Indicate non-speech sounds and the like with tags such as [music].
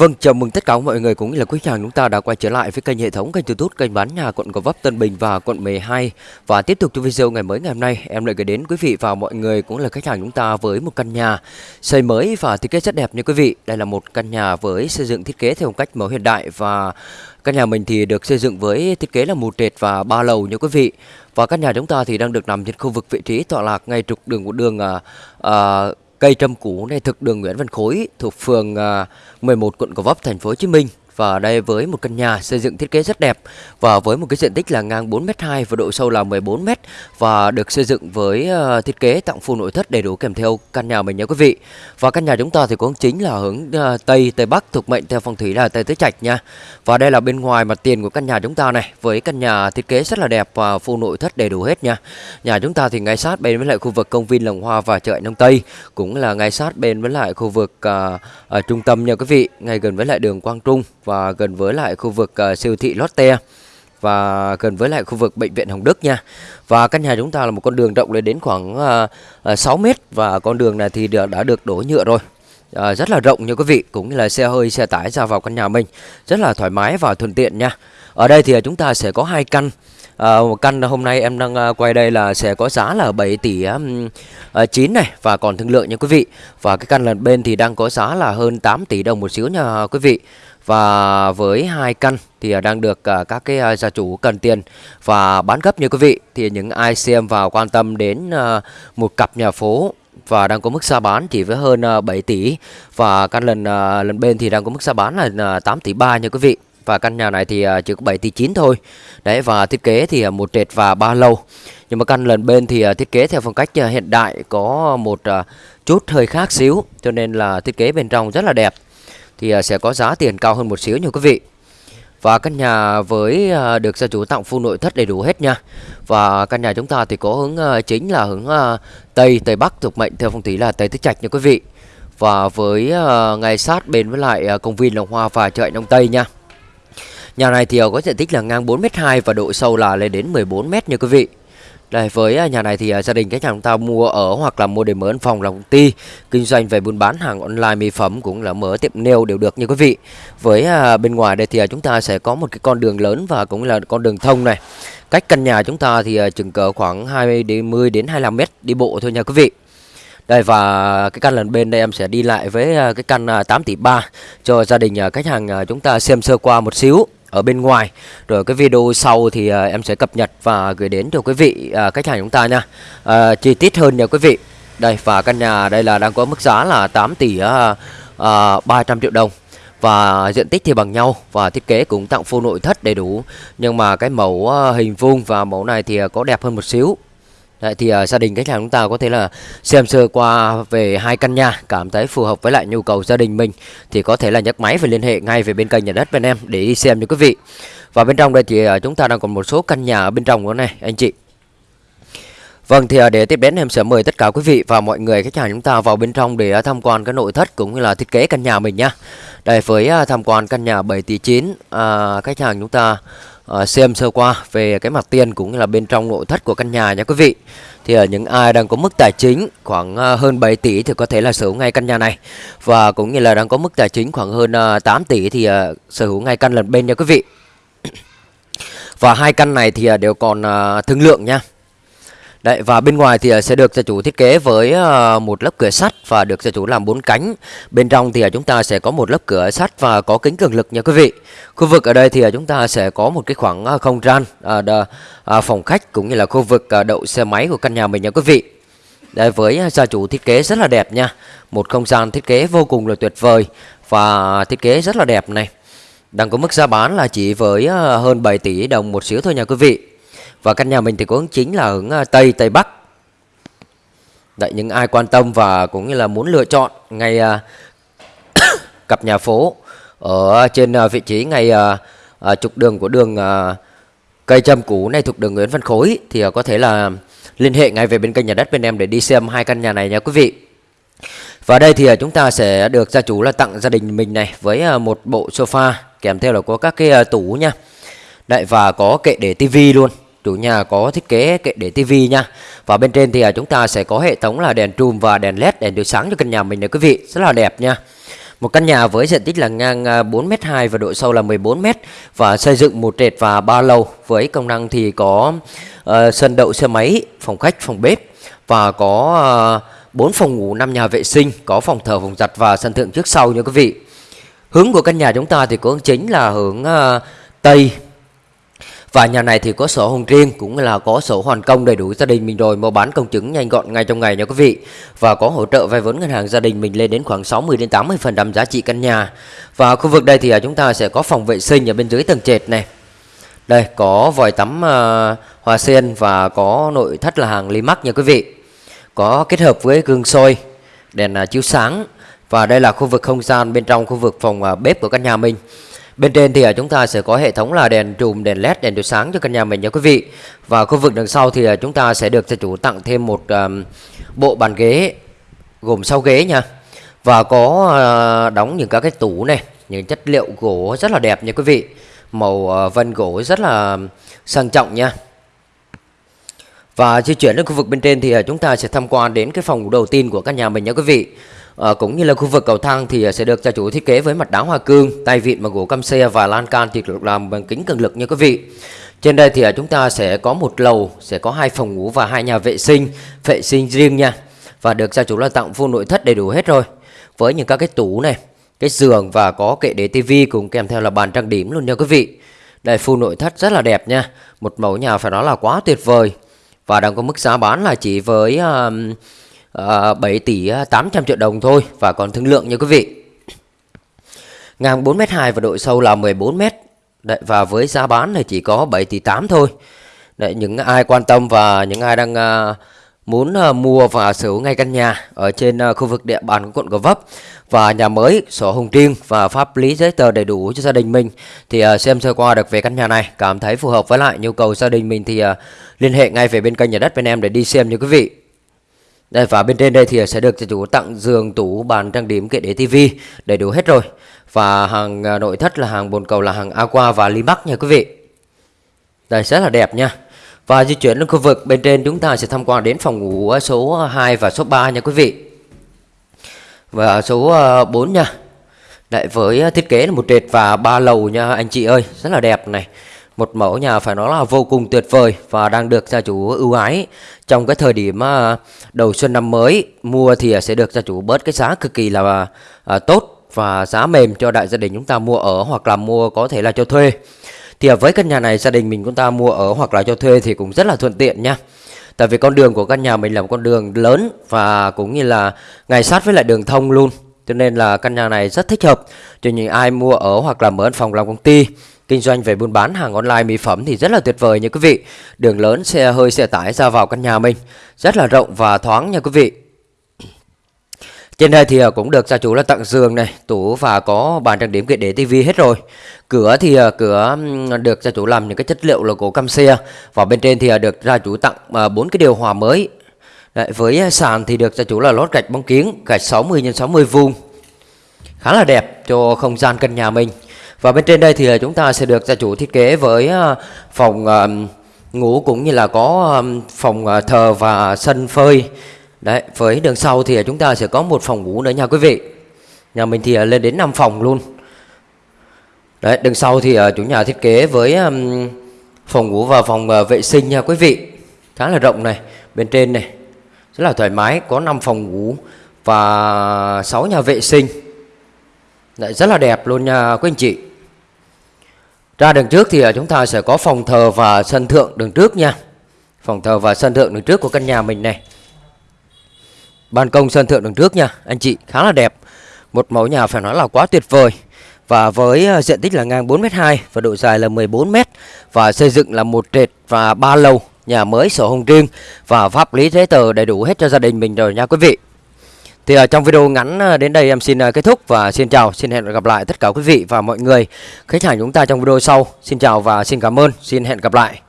Vâng, chào mừng tất cả mọi người cũng như là quý khách hàng chúng ta đã quay trở lại với kênh hệ thống kênh YouTube kênh bán nhà quận Gò Vấp Tân Bình và quận 12 và tiếp tục cho video ngày mới ngày hôm nay em lại gửi đến quý vị và mọi người cũng là khách hàng chúng ta với một căn nhà xây mới và thiết kế rất đẹp như quý vị. Đây là một căn nhà với xây dựng thiết kế theo một cách mẫu hiện đại và căn nhà mình thì được xây dựng với thiết kế là một trệt và ba lầu như quý vị. Và căn nhà chúng ta thì đang được nằm trên khu vực vị trí tọa lạc ngay trục đường của đường à, à, cây trâm cú này thực đường Nguyễn Văn Khối, thuộc phường à, 11 quận Gò Vấp, thành phố Hồ Chí Minh và đây với một căn nhà xây dựng thiết kế rất đẹp và với một cái diện tích là ngang 4m2 và độ sâu là 14m và được xây dựng với ờ, thiết kế tặng full nội thất đầy đủ kèm theo căn nhà mình nha quý vị. Và căn nhà chúng ta thì cũng chính là hướng ờ, Tây Tây Bắc thuộc mệnh theo phong thủy là Tây Tứ Trạch nha. Và đây là bên ngoài mặt tiền của căn nhà chúng ta này với căn nhà thiết kế rất là đẹp và full nội thất đầy đủ hết nha. Nhà chúng ta thì ngay sát bên với lại khu vực công viên Lồng Hoa và chợ Nông Tây cũng là ngay sát bên với lại khu vực uh, ở trung tâm nha quý vị, ngay gần với lại đường Quang Trung và và gần với lại khu vực uh, siêu thị Lotte và gần với lại khu vực bệnh viện Hồng Đức nha. Và căn nhà chúng ta là một con đường rộng lên đến khoảng ờ, ờ, uh, 6 mét và con đường này thì đã, đã được đổ nhựa rồi. À, rất là rộng như quý vị cũng như là xe hơi xe tải ra vào căn nhà mình rất là thoải mái và thuận tiện nha ở đây thì chúng ta sẽ có hai căn à, một căn hôm nay em đang ờ, quay đây là sẽ có giá là 7 tỷ um, 9 ờ, này. Và còn thương lượng nha quý vị. Và cái căn lần bên thì đang có giá là hơn 8 tỷ đồng một xíu nha quý vị. Và với hai căn thì đang được các cái gia chủ cần tiền và bán gấp như quý vị. Thì những ai xem và quan tâm đến một cặp nhà phố và đang có mức giá bán chỉ với hơn 7 tỷ. Và căn lần lần bên thì đang có mức giá bán là 8 tỷ 3 nha quý vị và căn nhà này thì à, chỉ có 7 tỷ 9 thôi đấy và thiết kế thì à, một trệt và ba lầu nhưng mà căn lần bên thì à, thiết kế theo phong cách hiện đại có một chút hơi khác xíu cho nên là thiết kế bên trong rất là đẹp thì sẽ có giá tiền cao hơn một xíu nha quý vị. Và căn nhà với được gia chủ tặng full nội thất đầy đủ hết nha. Và căn nhà chúng ta thì có hướng chính là hướng Tây, Tây Bắc thuộc mệnh theo phong thủy là Tây Tứ Trạch nha quý vị. Và với ngay sát bên với lại công viên Lồng Hoa và chợ Đông Tây nha. Nhà này thì ờ, có diện tích là ngang 4m2 và độ sâu là lên đến 14m nha quý vị. Đây, với à, nhà này thì à, gia đình các hàng chúng ta mua ở hoặc là mua để mở văn phòng là công ty, kinh doanh về buôn bán hàng online, mỹ phẩm cũng là mở tiệm nail đều được như quý vị. Với à, bên ngoài đây thì chúng ta sẽ có một cái con đường lớn và cũng là con đường thông này. Cách căn nhà chúng ta thì chừng cỡ khoảng 20 đến 10 đến 25 mét đi bộ thôi nha quý vị. Đây, và cái căn lần bên đây em sẽ đi lại với cái căn 8 tỷ 3 cho gia đình khách hàng chúng ta xem sơ qua một xíu ở bên ngoài. Rồi cái video sau thì uh, em sẽ cập nhật và gửi đến cho quý vị uh, khách hàng chúng ta nha. Uh, chi tiết hơn nha quý vị. Đây và căn nhà đây là đang có mức giá là 8 tỷ uh, uh, 300 triệu đồng. Và diện tích thì bằng nhau và thiết kế cũng tặng full nội thất đầy đủ. Nhưng mà cái mẫu uh, hình vuông và mẫu này thì uh, có đẹp hơn một xíu. Đấy, thì uh, gia đình khách hàng chúng ta có thể là xem sơ qua về hai căn nhà cảm thấy phù hợp với lại nhu cầu gia đình mình thì có thể là nhấc máy và liên hệ ngay về bên kênh nhà đất bên em để đi xem cho quý vị và bên trong đây thì uh, chúng ta đang còn một số căn nhà ở bên trong của này anh chị Vâng thì ờ, để tiếp đến em sẽ mời tất cả quý vị và mọi người khách hàng chúng ta vào bên trong để tham quan cái nội thất cũng như là thiết kế căn nhà mình nhá. Đây với tham quan căn nhà 7 tỷ 9 à, khách hàng chúng ta uh, xem sơ qua về cái mặt tiền cũng như là bên trong nội thất của căn nhà nha quý vị. Thì ở những ai đang có mức tài chính khoảng uh, hơn 7 tỷ thì có thể là sở hữu ngay căn nhà này. Và cũng như là đang có mức tài chính khoảng hơn ờ, uh, 8 tỷ thì uh, sở hữu ngay căn lần bên nha quý vị. [coughs] Và hai căn này thì đều còn thương lượng nha. Đấy, và bên ngoài thì ờ, sẽ được gia chủ thiết kế với ờ, một lớp cửa sắt và được gia chủ làm bốn cánh. Bên trong thì ờ, chúng ta sẽ có một lớp cửa sắt và có kính cường lực nha quý vị. Khu vực ở đây thì chúng ta sẽ có một cái khoảng không gian phòng khách cũng như là khu vực đậu xe máy của căn nhà mình nha quý vị. Đây với gia chủ thiết kế rất là đẹp nha. Một không gian thiết kế vô cùng là tuyệt vời và thiết kế rất là đẹp này. Đang có mức giá bán là chỉ với hơn 7 tỷ đồng một xíu thôi nha quý vị. Và căn nhà mình thì có hướng chính là hướng à, Tây, Tây Bắc Đấy, những ai quan tâm và cũng như là muốn lựa chọn ngay uh, [coughs] cặp nhà phố ở trên uh, vị trí ngay uh, uh, trục đường của đường uh, cây châm cũ này thuộc đường Nguyễn Văn Khối thì uh, có thể là liên hệ ngay về bên kênh nhà đất bên em để đi xem hai căn nhà này nha quý vị. Và đây thì chúng ta sẽ được gia chủ là tặng gia đình mình này với một bộ sofa kèm theo là có các cái tủ nha. Đấy và có kệ để tivi luôn chủ nhà có thiết kế kệ để tivi nha. Và bên trên thì à, chúng ta sẽ có hệ thống là đèn trùm và đèn led đèn chiếu sáng cho căn nhà mình này quý vị. Rất là đẹp nha. Một căn nhà với diện tích là ngang à, 4m2 và độ sâu là 14m và xây dựng một trệt và ba lầu. Với công năng thì có uh, sân đậu xe máy, phòng khách, phòng bếp và có à, uh, 4 phòng ngủ, 5 nhà vệ sinh, có phòng thờ, phòng giặt và sân thượng trước sau nha quý vị. Hướng của căn nhà chúng ta thì có hướng chính là hướng uh, Tây và nhà này thì có sổ hồng riêng cũng là có sổ hoàn công đầy đủ gia đình mình rồi mua bán công chứng nhanh gọn ngay trong ngày nha quý vị. Và có hỗ trợ vay vốn ngân hàng gia đình mình lên đến khoảng 60 đến 80% giá trị căn nhà. Và khu vực đây thì à, chúng ta sẽ có phòng vệ sinh ở bên dưới tầng trệt này. Đây có vòi tắm uh, hoa sen và có nội thất là hàng Limax nha quý vị. Có kết hợp với gương soi, đèn uh, chiếu sáng và đây là khu vực không gian bên trong khu vực phòng uh, bếp của căn nhà mình. Bên trên thì à, chúng ta sẽ có hệ thống là đèn trùm, đèn led, đèn chiếu sáng cho căn nhà mình nha quý vị. Và khu vực đằng sau thì à, chúng ta sẽ được gia chủ tặng thêm một um, bộ bàn ghế gồm 6 ghế nha. Và có uh, đóng những các cái tủ này, những chất liệu gỗ rất là đẹp nha quý vị. Màu uh, vân gỗ rất là sang trọng nha. Và di chuyển đến khu vực bên trên thì chúng ta sẽ tham quan đến cái phòng đầu tiên của căn nhà mình nha quý vị à, cũng như là khu vực cầu thang thì ờ, sẽ được gia chủ thiết kế với mặt đá hoa cương, tay vịn bằng gỗ cam xe và lan can thì được làm bằng kính cường lực nha quý vị. Trên đây thì ờ, chúng ta sẽ có một lầu, sẽ có hai phòng ngủ và hai nhà vệ sinh, vệ sinh riêng nha. Và được gia chủ là tặng full nội thất đầy đủ hết rồi. Với những các cái tủ này, cái giường và có kệ để tivi cùng kèm theo là bàn trang điểm luôn nha quý vị. Đây full nội thất rất là đẹp nha. Một mẫu nhà phải nói là quá tuyệt vời. Và đang có mức giá bán là chỉ với uh, Ờ, uh, 7 tỷ ờ, 800 triệu đồng thôi và còn thương lượng nha quý vị. Ngang 4m2 và độ sâu là 14m. Đấy, và với giá bán thì chỉ có 7 tỷ 8 thôi. Đấy, những ai quan tâm và những ai đang uh, muốn uh, mua và sở hữu ngay căn nhà ở trên uh, khu vực địa bàn của quận Gò Vấp và nhà mới, sổ hồng riêng và pháp lý giấy tờ đầy đủ cho gia đình mình thì uh, xem sơ qua được về căn nhà này cảm thấy phù hợp với lại nhu cầu gia đình mình thì liên hệ ngay về bên kênh nhà đất bên em để đi xem nha quý vị. Đây và bên trên đây thì sẽ được chủ tặng giường, tủ, bàn trang điểm, kệ để tivi đầy đủ hết rồi. Và hàng à, nội thất là hàng bồn cầu là hàng Aqua và Limax nha quý vị. Đây rất là đẹp nha. Và di chuyển đến khu vực bên trên chúng ta sẽ tham quan đến phòng ngủ số 2 và số 3 nha quý vị. Và số à, 4 nha. Lại với thiết kế là một trệt và ba lầu nha anh chị ơi, rất là đẹp này một mẫu nhà phải nói là vô cùng tuyệt vời và đang được gia chủ ưu ái. Trong cái thời điểm à, đầu xuân năm mới, mua thì sẽ được gia chủ bớt cái giá cực kỳ là à, tốt và giá mềm cho đại gia đình chúng ta mua ở hoặc là mua có thể là cho thuê. Thì à, với căn nhà này, gia đình mình chúng ta mua ở hoặc là cho thuê thì cũng rất là thuận tiện nha. Tại vì con đường của căn nhà mình là một con đường lớn và cũng như là ngay sát với lại đường thông luôn. Cho nên là căn nhà này rất thích hợp cho những ai mua ở hoặc là mở văn phòng làm công ty. Kinh doanh về buôn bán hàng online mỹ phẩm thì rất là tuyệt vời nha quý vị. Đường lớn xe hơi xe tải ra vào căn nhà mình rất là rộng và thoáng nha quý vị. Trên đây thì à, cũng được gia chủ là tặng giường này, tủ và có bàn trang điểm kệ để tivi hết rồi. Cửa thì à, cửa được gia chủ làm những cái chất liệu là gỗ cam xe và bên trên thì à, được gia chủ tặng bốn cái điều hòa mới. Đấy, với sàn thì được gia chủ là lót gạch bóng kiến, gạch 60 x 60 vuông. Khá là đẹp cho không gian căn nhà mình. Và bên trên đây thì à, chúng ta sẽ được gia chủ thiết kế với à, phòng à, ngủ cũng như là có phòng thờ và sân phơi. Đấy, với đường sau thì chúng ta sẽ có một phòng ngủ nữa nha quý vị. Nhà mình thì lên đến 5 phòng luôn. Đấy, đường sau thì chủ nhà thiết kế với phòng ngủ và phòng vệ sinh nha quý vị. Khá là rộng này, bên trên này. Rất là thoải mái, có 5 phòng ngủ và 6 nhà vệ sinh. Đấy, rất là đẹp luôn nha quý anh chị. Ra đường trước thì ờ, chúng ta sẽ có phòng thờ và sân thượng đường trước nha. Phòng thờ và sân thượng đường trước của căn nhà mình này. Ban công sân thượng đường trước nha, anh chị khá là đẹp. Một mẫu nhà phải nói là quá tuyệt vời. Và với ờ, diện tích là ngang 4m2 và độ dài là 14m và xây dựng là một trệt và ba lầu, nhà mới sổ hồng riêng và pháp lý giấy tờ đầy đủ hết cho gia đình mình rồi nha quý vị. Thì ở trong video ngắn ờ, đến đây em xin ờ, kết thúc và xin chào, xin hẹn gặp lại tất cả quý vị và mọi người khách hàng chúng ta trong video sau. Xin chào và xin cảm ơn, xin hẹn gặp lại.